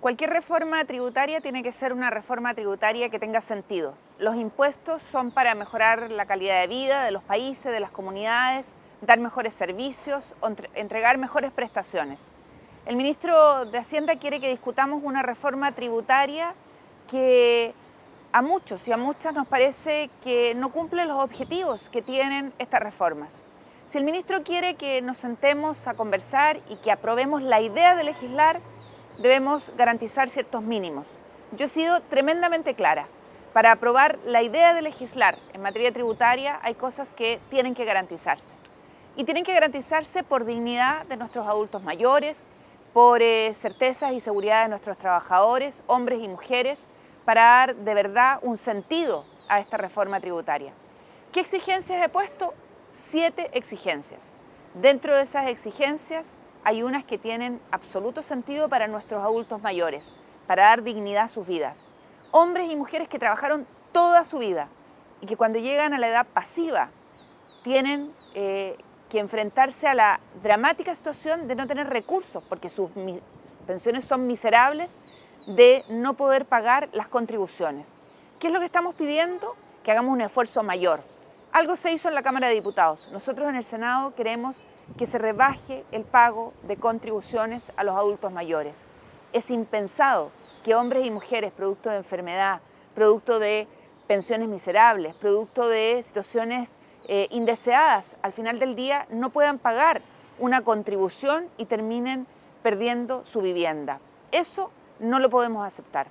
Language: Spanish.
Cualquier reforma tributaria tiene que ser una reforma tributaria que tenga sentido. Los impuestos son para mejorar la calidad de vida de los países, de las comunidades, dar mejores servicios, entregar mejores prestaciones. El ministro de Hacienda quiere que discutamos una reforma tributaria que a muchos y a muchas nos parece que no cumple los objetivos que tienen estas reformas. Si el ministro quiere que nos sentemos a conversar y que aprobemos la idea de legislar, debemos garantizar ciertos mínimos. Yo he sido tremendamente clara. Para aprobar la idea de legislar en materia tributaria hay cosas que tienen que garantizarse. Y tienen que garantizarse por dignidad de nuestros adultos mayores, por eh, certezas y seguridad de nuestros trabajadores, hombres y mujeres, para dar de verdad un sentido a esta reforma tributaria. ¿Qué exigencias he puesto? Siete exigencias. Dentro de esas exigencias hay unas que tienen absoluto sentido para nuestros adultos mayores, para dar dignidad a sus vidas. Hombres y mujeres que trabajaron toda su vida y que cuando llegan a la edad pasiva tienen eh, que enfrentarse a la dramática situación de no tener recursos porque sus pensiones son miserables, de no poder pagar las contribuciones. ¿Qué es lo que estamos pidiendo? Que hagamos un esfuerzo mayor. Algo se hizo en la Cámara de Diputados. Nosotros en el Senado queremos que se rebaje el pago de contribuciones a los adultos mayores. Es impensado que hombres y mujeres, producto de enfermedad, producto de pensiones miserables, producto de situaciones eh, indeseadas, al final del día no puedan pagar una contribución y terminen perdiendo su vivienda. Eso no lo podemos aceptar.